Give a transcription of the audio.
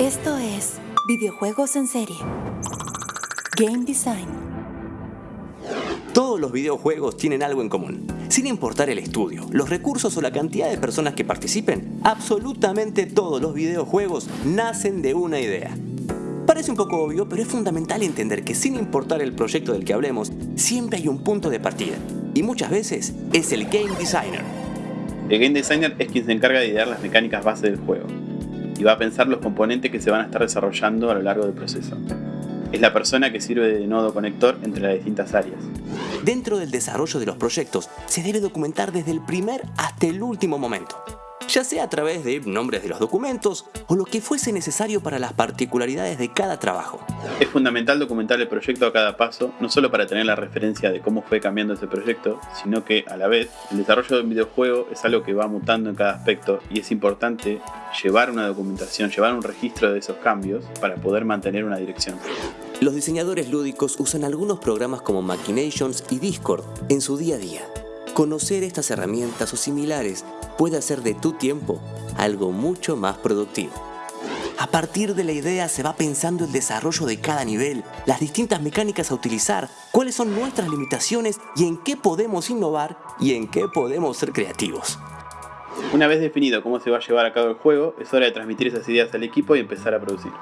Esto es Videojuegos en Serie. Game Design. Todos los videojuegos tienen algo en común. Sin importar el estudio, los recursos o la cantidad de personas que participen, absolutamente todos los videojuegos nacen de una idea. Parece un poco obvio, pero es fundamental entender que sin importar el proyecto del que hablemos, siempre hay un punto de partida. Y muchas veces es el Game Designer. El Game Designer es quien se encarga de idear las mecánicas base del juego y va a pensar los componentes que se van a estar desarrollando a lo largo del proceso. Es la persona que sirve de nodo conector entre las distintas áreas. Dentro del desarrollo de los proyectos se debe documentar desde el primer hasta el último momento ya sea a través de nombres de los documentos o lo que fuese necesario para las particularidades de cada trabajo. Es fundamental documentar el proyecto a cada paso, no solo para tener la referencia de cómo fue cambiando ese proyecto, sino que a la vez el desarrollo de un videojuego es algo que va mutando en cada aspecto y es importante llevar una documentación, llevar un registro de esos cambios para poder mantener una dirección. Los diseñadores lúdicos usan algunos programas como Machinations y Discord en su día a día. Conocer estas herramientas o similares puede hacer de tu tiempo algo mucho más productivo. A partir de la idea se va pensando el desarrollo de cada nivel, las distintas mecánicas a utilizar, cuáles son nuestras limitaciones y en qué podemos innovar y en qué podemos ser creativos. Una vez definido cómo se va a llevar a cabo el juego, es hora de transmitir esas ideas al equipo y empezar a producir.